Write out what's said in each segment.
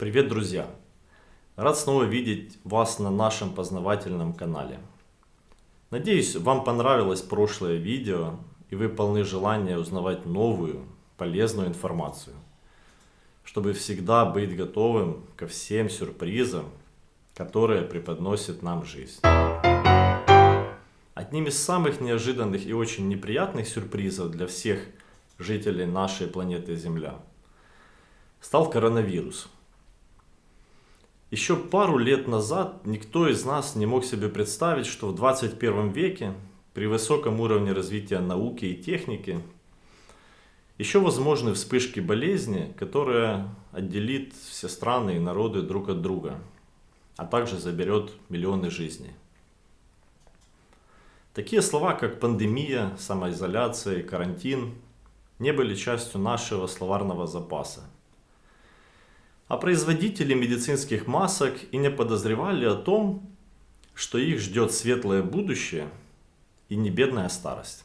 Привет, друзья! Рад снова видеть вас на нашем познавательном канале. Надеюсь, вам понравилось прошлое видео и вы полны желания узнавать новую, полезную информацию, чтобы всегда быть готовым ко всем сюрпризам, которые преподносит нам жизнь. Одним из самых неожиданных и очень неприятных сюрпризов для всех жителей нашей планеты Земля стал коронавирус – еще пару лет назад никто из нас не мог себе представить, что в 21 веке при высоком уровне развития науки и техники еще возможны вспышки болезни, которая отделит все страны и народы друг от друга, а также заберет миллионы жизней. Такие слова, как пандемия, самоизоляция и карантин, не были частью нашего словарного запаса – а производители медицинских масок и не подозревали о том, что их ждет светлое будущее и не бедная старость.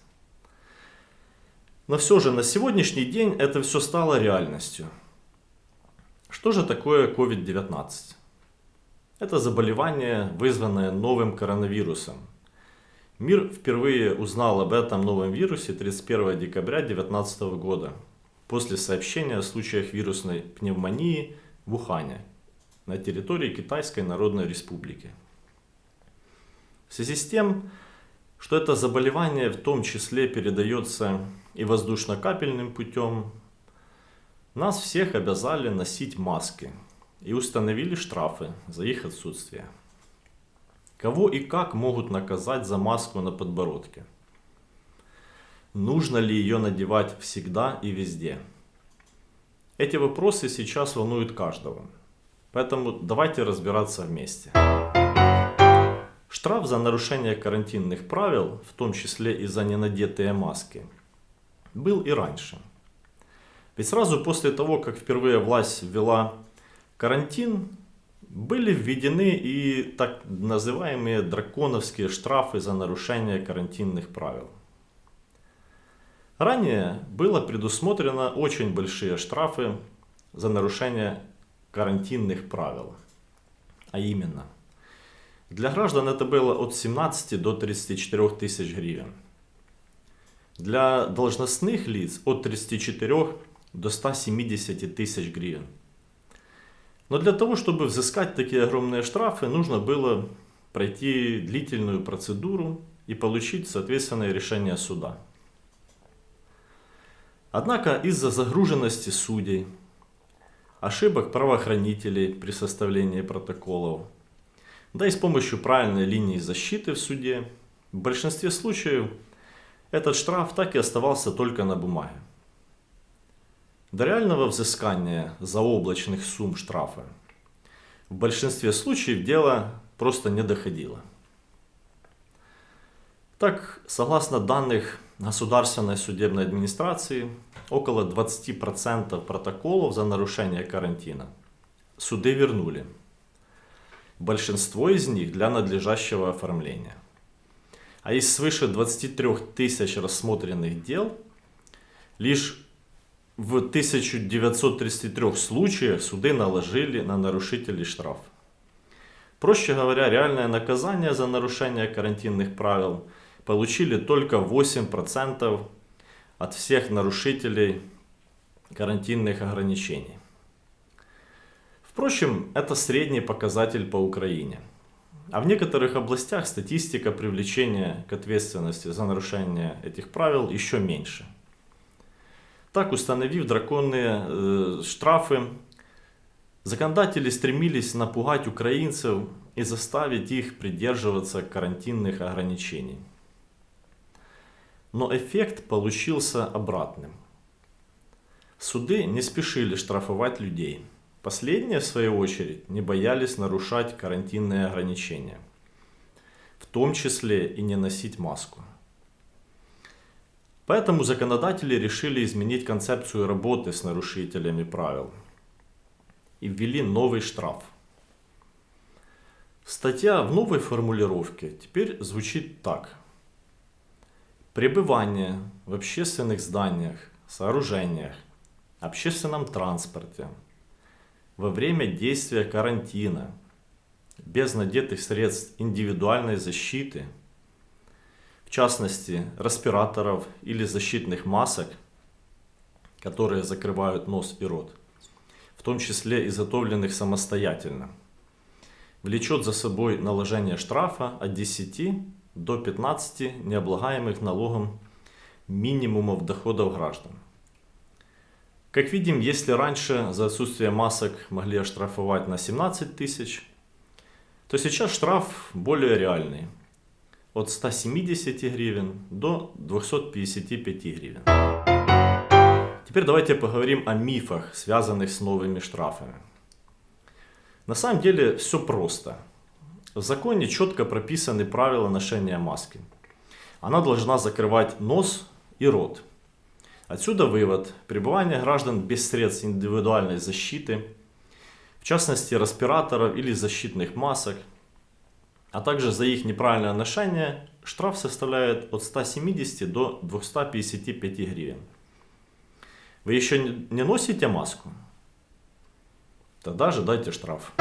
Но все же на сегодняшний день это все стало реальностью. Что же такое COVID-19? Это заболевание, вызванное новым коронавирусом. Мир впервые узнал об этом новом вирусе 31 декабря 2019 года, после сообщения о случаях вирусной пневмонии в Ухане на территории Китайской Народной Республики. В связи с тем, что это заболевание в том числе передается и воздушно-капельным путем, нас всех обязали носить маски и установили штрафы за их отсутствие. Кого и как могут наказать за маску на подбородке? Нужно ли ее надевать всегда и везде? Эти вопросы сейчас волнуют каждого. Поэтому давайте разбираться вместе. Штраф за нарушение карантинных правил, в том числе и за ненадетые маски, был и раньше. Ведь сразу после того, как впервые власть ввела карантин, были введены и так называемые драконовские штрафы за нарушение карантинных правил. Ранее было предусмотрено очень большие штрафы за нарушение карантинных правил. А именно, для граждан это было от 17 до 34 тысяч гривен. Для должностных лиц от 34 до 170 тысяч гривен. Но для того, чтобы взыскать такие огромные штрафы, нужно было пройти длительную процедуру и получить соответственное решение суда. Однако из-за загруженности судей, ошибок правоохранителей при составлении протоколов, да и с помощью правильной линии защиты в суде, в большинстве случаев этот штраф так и оставался только на бумаге. До реального взыскания заоблачных сумм штрафа в большинстве случаев дело просто не доходило. Так, согласно данных Государственной судебной администрации, около 20% протоколов за нарушение карантина суды вернули. Большинство из них для надлежащего оформления. А из свыше 23 тысяч рассмотренных дел, лишь в 1933 случаях суды наложили на нарушителей штраф. Проще говоря, реальное наказание за нарушение карантинных правил получили только 8% от всех нарушителей карантинных ограничений. Впрочем, это средний показатель по Украине. А в некоторых областях статистика привлечения к ответственности за нарушение этих правил еще меньше. Так, установив драконные э, штрафы, законодатели стремились напугать украинцев и заставить их придерживаться карантинных ограничений но эффект получился обратным. Суды не спешили штрафовать людей. Последние, в свою очередь, не боялись нарушать карантинные ограничения. В том числе и не носить маску. Поэтому законодатели решили изменить концепцию работы с нарушителями правил. И ввели новый штраф. Статья в новой формулировке теперь звучит так – Пребывание в общественных зданиях, сооружениях, общественном транспорте, во время действия карантина, без надетых средств индивидуальной защиты, в частности респираторов или защитных масок, которые закрывают нос и рот, в том числе изготовленных самостоятельно, влечет за собой наложение штрафа от 10 до 15 необлагаемых налогом минимумов доходов граждан. Как видим, если раньше за отсутствие масок могли оштрафовать на 17 тысяч, то сейчас штраф более реальный. От 170 гривен до 255 гривен. Теперь давайте поговорим о мифах, связанных с новыми штрафами. На самом деле все просто. В законе четко прописаны правила ношения маски. Она должна закрывать нос и рот. Отсюда вывод. Пребывание граждан без средств индивидуальной защиты, в частности респираторов или защитных масок, а также за их неправильное ношение, штраф составляет от 170 до 255 гривен. Вы еще не носите маску? Тогда ожидайте штраф.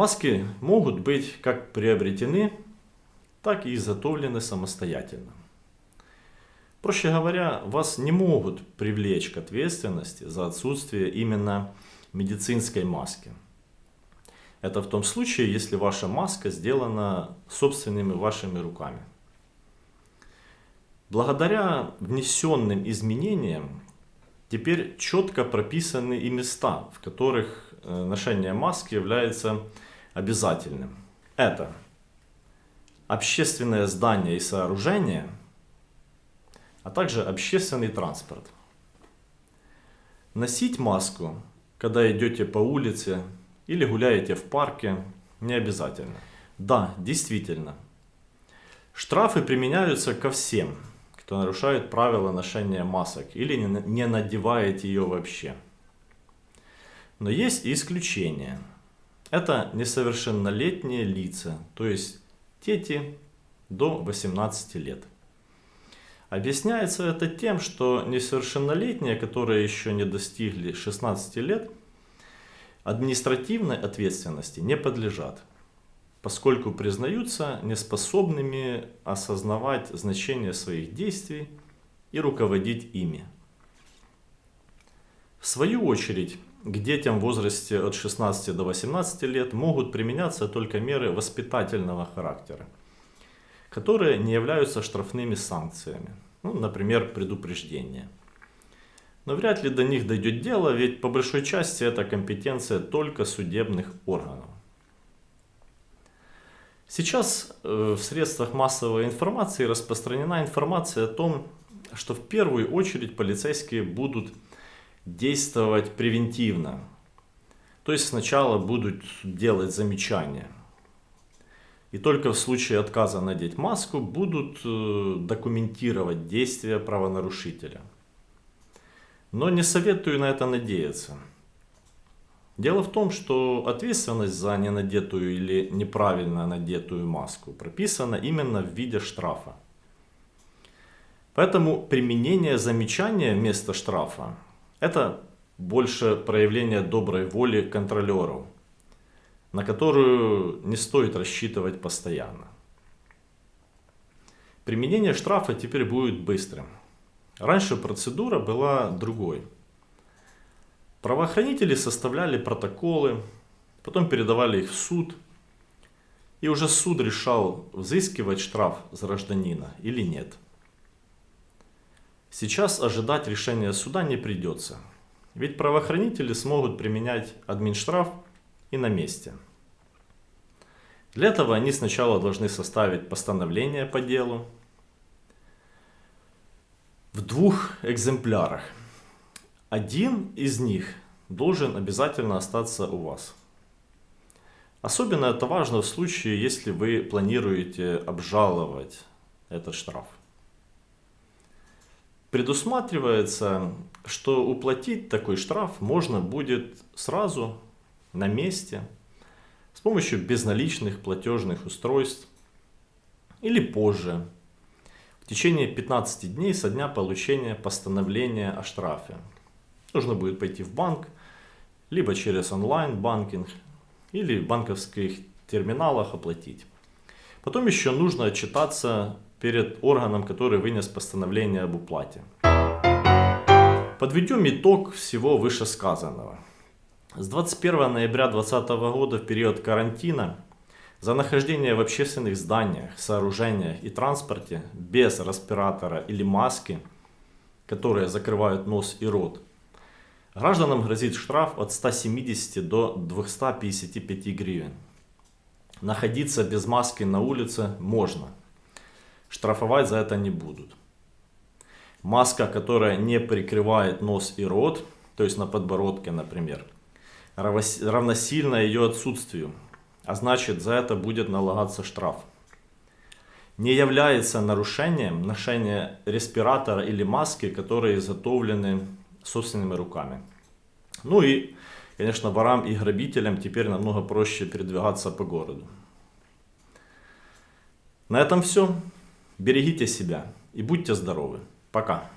Маски могут быть как приобретены, так и изготовлены самостоятельно. Проще говоря, вас не могут привлечь к ответственности за отсутствие именно медицинской маски. Это в том случае, если ваша маска сделана собственными вашими руками. Благодаря внесенным изменениям теперь четко прописаны и места, в которых э, ношение маски является обязательным. Это общественное здание и сооружение – а также общественный транспорт. Носить маску, когда идете по улице или гуляете в парке, не обязательно. Да, действительно. Штрафы применяются ко всем, кто нарушает правила ношения масок или не надевает ее вообще. Но есть и исключения. Это несовершеннолетние лица, то есть дети до 18 лет. Объясняется это тем, что несовершеннолетние, которые еще не достигли 16 лет, административной ответственности не подлежат, поскольку признаются неспособными осознавать значение своих действий и руководить ими. В свою очередь, к детям в возрасте от 16 до 18 лет могут применяться только меры воспитательного характера – которые не являются штрафными санкциями. Ну, например, предупреждение. Но вряд ли до них дойдет дело, ведь по большой части это компетенция только судебных органов. Сейчас э, в средствах массовой информации распространена информация о том, что в первую очередь полицейские будут действовать превентивно. То есть сначала будут делать замечания – и только в случае отказа надеть маску будут э, документировать действия правонарушителя. Но не советую на это надеяться. Дело в том, что ответственность за ненадетую или неправильно надетую маску прописана именно в виде штрафа. Поэтому применение замечания вместо штрафа – это больше проявление доброй воли контролеров – на которую не стоит рассчитывать постоянно. Применение штрафа теперь будет быстрым. Раньше процедура была другой. Правоохранители составляли протоколы, потом передавали их в суд, и уже суд решал, взыскивать штраф с гражданина или нет. Сейчас ожидать решения суда не придется, ведь правоохранители смогут применять админштраф и на месте. Для этого они сначала должны составить постановление по делу в двух экземплярах. Один из них должен обязательно остаться у вас. Особенно это важно в случае, если вы планируете обжаловать этот штраф. Предусматривается, что уплатить такой штраф можно будет сразу на месте с помощью безналичных платежных устройств или позже, в течение 15 дней со дня получения постановления о штрафе. Нужно будет пойти в банк либо через онлайн-банкинг, или в банковских терминалах оплатить. Потом еще нужно отчитаться перед органом, который вынес постановление об уплате. Подведем итог всего вышесказанного. С 21 ноября 2020 года в период карантина за нахождение в общественных зданиях, сооружениях и транспорте без респиратора или маски, которые закрывают нос и рот, гражданам грозит штраф от 170 до 255 гривен. Находиться без маски на улице можно. Штрафовать за это не будут. Маска, которая не прикрывает нос и рот, то есть на подбородке, например, равносильно ее отсутствию, а значит за это будет налагаться штраф. Не является нарушением ношение респиратора или маски, которые изготовлены собственными руками. Ну и, конечно, ворам и грабителям теперь намного проще передвигаться по городу. На этом все. Берегите себя и будьте здоровы. Пока.